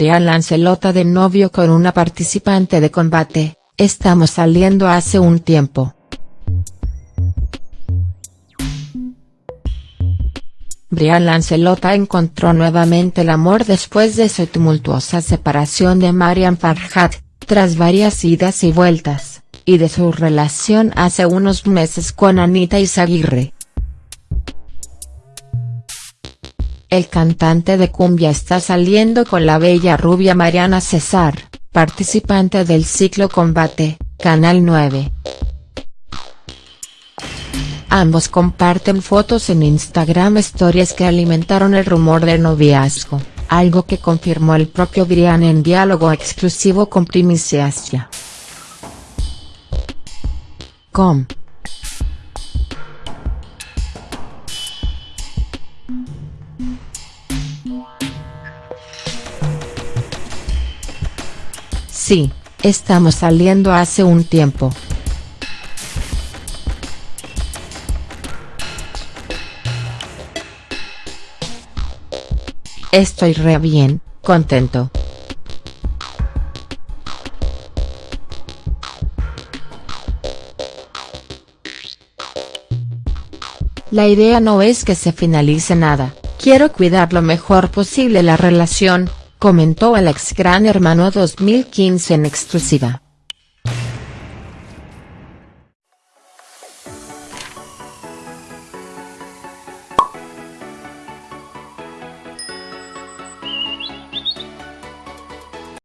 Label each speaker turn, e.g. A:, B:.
A: Brian Lancelota de novio con una participante de combate, estamos saliendo hace un tiempo. Brian Lancelota encontró nuevamente el amor después de su tumultuosa separación de Marian Farhat, tras varias idas y vueltas, y de su relación hace unos meses con Anita Izaguirre. El cantante de cumbia está saliendo con la bella rubia Mariana César, participante del ciclo Combate, Canal 9. Ambos comparten fotos en Instagram Stories que alimentaron el rumor del noviazgo, algo que confirmó el propio Brian en diálogo exclusivo con Primiciasia. Com. Sí, estamos saliendo hace un tiempo. Estoy re bien, contento. La idea no es que se finalice nada, quiero cuidar lo mejor posible la relación, comentó el ex Gran Hermano 2015 en exclusiva.